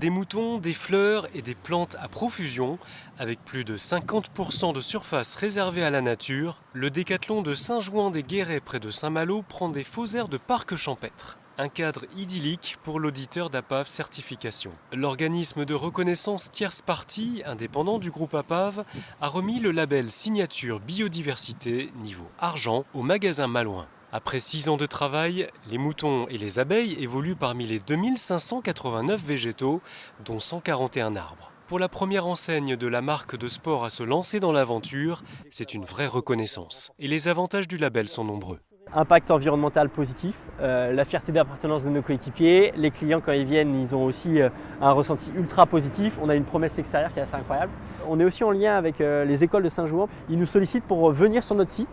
Des moutons, des fleurs et des plantes à profusion, avec plus de 50% de surface réservée à la nature, le décathlon de Saint-Jouan-des-Guérets près de Saint-Malo prend des faux airs de parc champêtre. Un cadre idyllique pour l'auditeur d'APAV Certification. L'organisme de reconnaissance tierce partie, indépendant du groupe APAV, a remis le label Signature Biodiversité niveau argent au magasin Malouin. Après 6 ans de travail, les moutons et les abeilles évoluent parmi les 2589 végétaux, dont 141 arbres. Pour la première enseigne de la marque de sport à se lancer dans l'aventure, c'est une vraie reconnaissance. Et les avantages du label sont nombreux. Impact environnemental positif, euh, la fierté d'appartenance de nos coéquipiers. Les clients, quand ils viennent, ils ont aussi euh, un ressenti ultra positif. On a une promesse extérieure qui est assez incroyable. On est aussi en lien avec euh, les écoles de Saint-Jouan. Ils nous sollicitent pour venir sur notre site,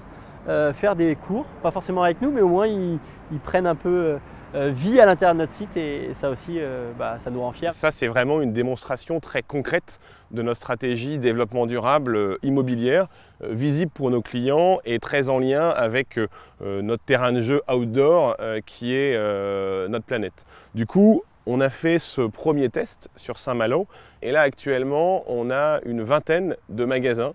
faire des cours, pas forcément avec nous, mais au moins ils, prennent un peu vie à l'intérieur de notre site et ça aussi, bah, ça nous rend fiers. Ça, c'est vraiment une démonstration très concrète de notre stratégie développement durable immobilière, visible pour nos clients et très en lien avec notre terrain de jeu outdoor qui est notre planète. Du coup, on a fait ce premier test sur Saint-Malo et là actuellement on a une vingtaine de magasins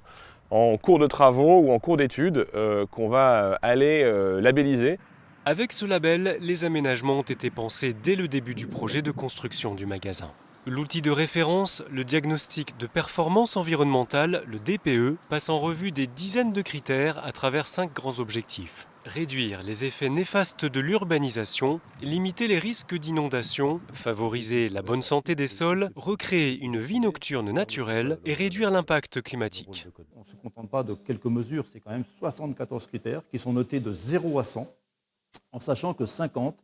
en cours de travaux ou en cours d'études euh, qu'on va aller euh, labelliser. Avec ce label, les aménagements ont été pensés dès le début du projet de construction du magasin. L'outil de référence, le diagnostic de performance environnementale, le DPE, passe en revue des dizaines de critères à travers cinq grands objectifs réduire les effets néfastes de l'urbanisation, limiter les risques d'inondation, favoriser la bonne santé des sols, recréer une vie nocturne naturelle et réduire l'impact climatique. On ne se contente pas de quelques mesures, c'est quand même 74 critères qui sont notés de 0 à 100, en sachant que 50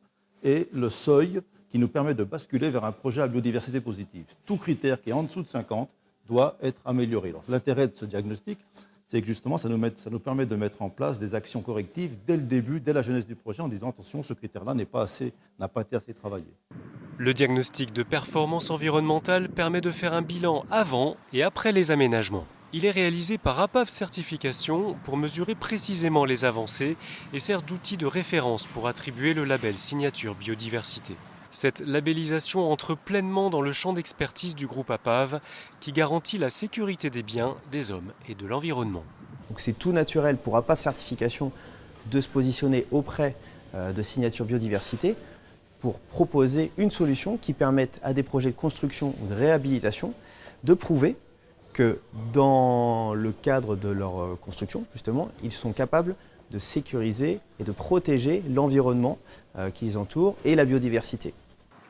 est le seuil qui nous permet de basculer vers un projet à biodiversité positive. Tout critère qui est en dessous de 50 doit être amélioré. L'intérêt de ce diagnostic, c'est que justement, ça nous, permet de mettre en place des actions correctives dès le début, dès la jeunesse du projet, en disant attention, ce critère-là n'a pas, pas été assez travaillé. Le diagnostic de performance environnementale permet de faire un bilan avant et après les aménagements. Il est réalisé par APAV Certification pour mesurer précisément les avancées et sert d'outil de référence pour attribuer le label Signature Biodiversité. Cette labellisation entre pleinement dans le champ d'expertise du groupe APAV qui garantit la sécurité des biens, des hommes et de l'environnement. C'est tout naturel pour APAV Certification de se positionner auprès euh, de Signature Biodiversité pour proposer une solution qui permette à des projets de construction ou de réhabilitation de prouver que dans le cadre de leur euh, construction, justement, ils sont capables de sécuriser et de protéger l'environnement euh, qui les entoure et la biodiversité.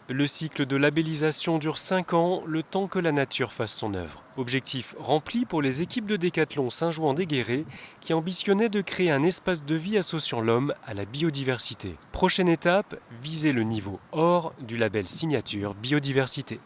Le cycle de labellisation dure 5 ans, le temps que la nature fasse son œuvre. Objectif rempli pour les équipes de décathlon Saint-Jouan-des-Guérets qui ambitionnaient de créer un espace de vie associant l'homme à la biodiversité. Prochaine étape, viser le niveau or du label signature biodiversité.